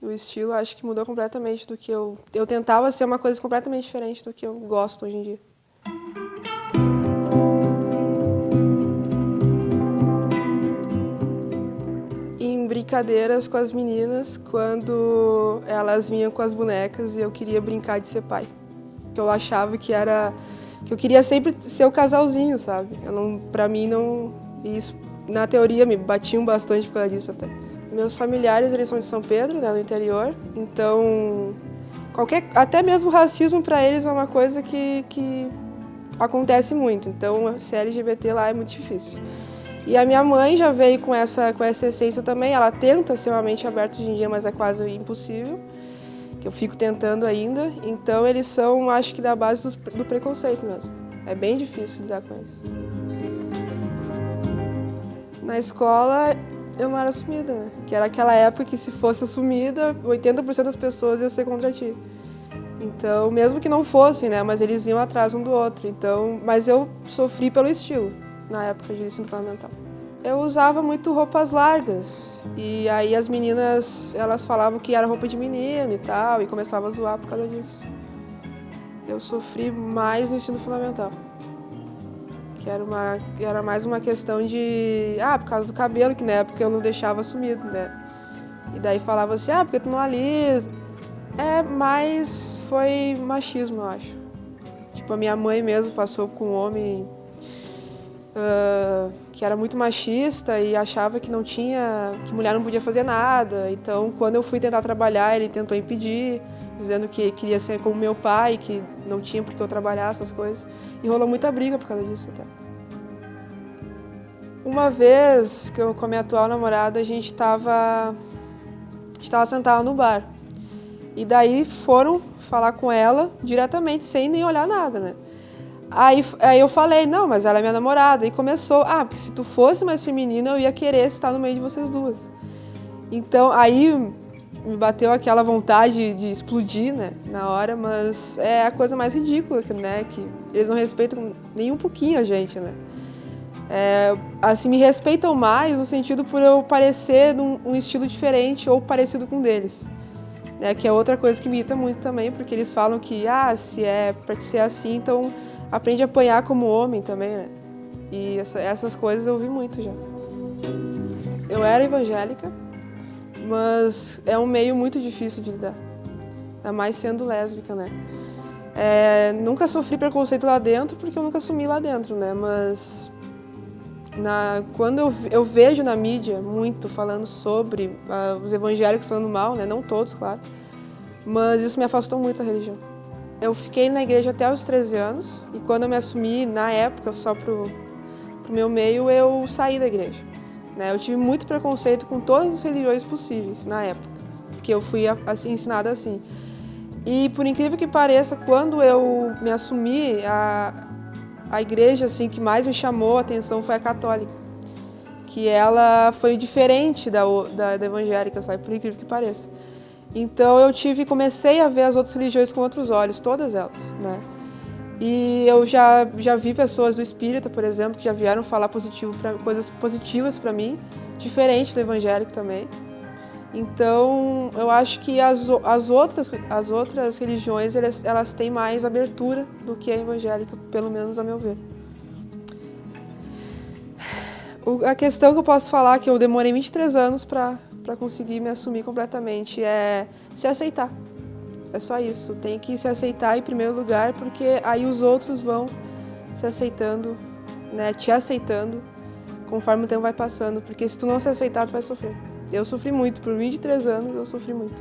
O estilo acho que mudou completamente do que eu... Eu tentava ser uma coisa completamente diferente do que eu gosto hoje em dia. Em brincadeiras com as meninas, quando elas vinham com as bonecas e eu queria brincar de ser pai. Eu achava que era... que eu queria sempre ser o casalzinho, sabe? Eu não, pra mim não... Isso, na teoria, me batiam bastante por causa disso até. Meus familiares, eles são de São Pedro, né, no interior, então qualquer, até mesmo racismo para eles é uma coisa que, que acontece muito, então ser LGBT lá é muito difícil. E a minha mãe já veio com essa, com essa essência também, ela tenta ser uma mente aberta hoje em dia, mas é quase impossível, que eu fico tentando ainda, então eles são, acho que da base do, do preconceito mesmo. É bem difícil lidar com isso. Na escola, eu não era assumida, né? Que era aquela época que se fosse assumida, 80% das pessoas iam ser contra ti. Então, mesmo que não fossem, né? Mas eles iam atrás um do outro. Então, mas eu sofri pelo estilo na época de ensino fundamental. Eu usava muito roupas largas e aí as meninas, elas falavam que era roupa de menino e tal e começavam a zoar por causa disso. Eu sofri mais no ensino fundamental que era, uma, era mais uma questão de, ah, por causa do cabelo, que na época eu não deixava sumido, né? E daí falava assim, ah, porque tu não alisa. É, mas foi machismo, eu acho. Tipo, a minha mãe mesmo passou com um homem que era muito machista e achava que não tinha, que mulher não podia fazer nada. Então, quando eu fui tentar trabalhar, ele tentou impedir, dizendo que queria ser como meu pai, que não tinha por que eu trabalhar essas coisas. E rolou muita briga por causa disso até. Uma vez que eu com a minha atual namorada, a gente estava estava sentado no bar. E daí foram falar com ela diretamente, sem nem olhar nada, né? Aí, aí eu falei, não, mas ela é minha namorada. E começou, ah, porque se tu fosse mais feminina, eu ia querer estar no meio de vocês duas. Então, aí me bateu aquela vontade de explodir, né, na hora, mas é a coisa mais ridícula, né, que eles não respeitam nem um pouquinho a gente, né. É, assim, me respeitam mais no sentido por eu parecer num um estilo diferente ou parecido com deles. Né, que é outra coisa que me irrita muito também, porque eles falam que, ah, se é para ser assim, então aprende a apanhar como homem também, né. E essa, essas coisas eu ouvi muito já. Eu era evangélica, mas é um meio muito difícil de lidar, ainda mais sendo lésbica, né. É, nunca sofri preconceito lá dentro, porque eu nunca assumi lá dentro, né, mas na, quando eu, eu, vejo na mídia muito falando sobre uh, os evangélicos falando mal, né? não todos, claro, mas isso me afastou muito da religião. Eu fiquei na igreja até os 13 anos e quando eu me assumi, na época, só pro, pro meu meio, eu saí da igreja. Né? Eu tive muito preconceito com todas as religiões possíveis na época, porque eu fui assim, ensinada assim. E por incrível que pareça, quando eu me assumi, a, a igreja assim que mais me chamou a atenção foi a católica, que ela foi diferente da, da, da evangélica, sabe? Por incrível que pareça. Então eu tive, comecei a ver as outras religiões com outros olhos, todas elas, né? E eu já, já vi pessoas do espírita, por exemplo, que já vieram falar positivo pra, coisas positivas para mim, diferente do evangélico também. Então, eu acho que as, as, outras, as outras religiões, elas, elas têm mais abertura do que a evangélica, pelo menos a meu ver. A questão que eu posso falar, que eu demorei 23 anos para conseguir me assumir completamente, é se aceitar. É só isso, tem que se aceitar em primeiro lugar, porque aí os outros vão se aceitando, né, te aceitando, conforme o tempo vai passando, porque se tu não se aceitar, tu vai sofrer. Eu sofri muito, por 23 anos eu sofri muito.